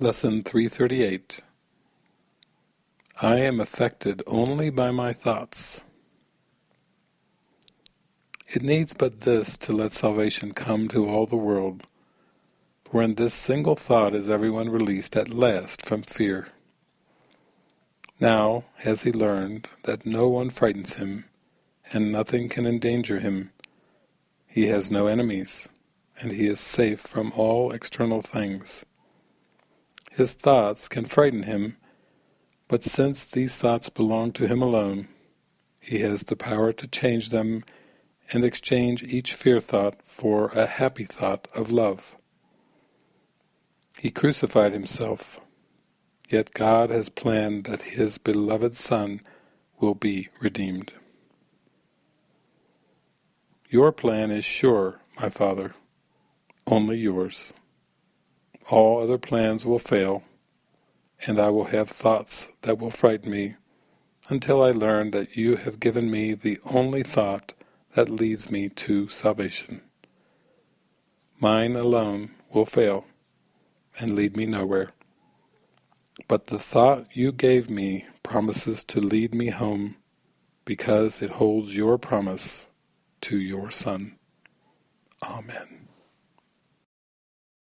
Lesson 338 I am affected only by my thoughts. It needs but this to let salvation come to all the world, for in this single thought is everyone released at last from fear. Now has he learned that no one frightens him, and nothing can endanger him. He has no enemies, and he is safe from all external things. His thoughts can frighten him, but since these thoughts belong to him alone, he has the power to change them and exchange each fear thought for a happy thought of love. He crucified himself, yet God has planned that his beloved Son will be redeemed. Your plan is sure, my Father, only yours. All other plans will fail, and I will have thoughts that will frighten me, until I learn that you have given me the only thought that leads me to salvation. Mine alone will fail and lead me nowhere, but the thought you gave me promises to lead me home because it holds your promise to your Son. Amen.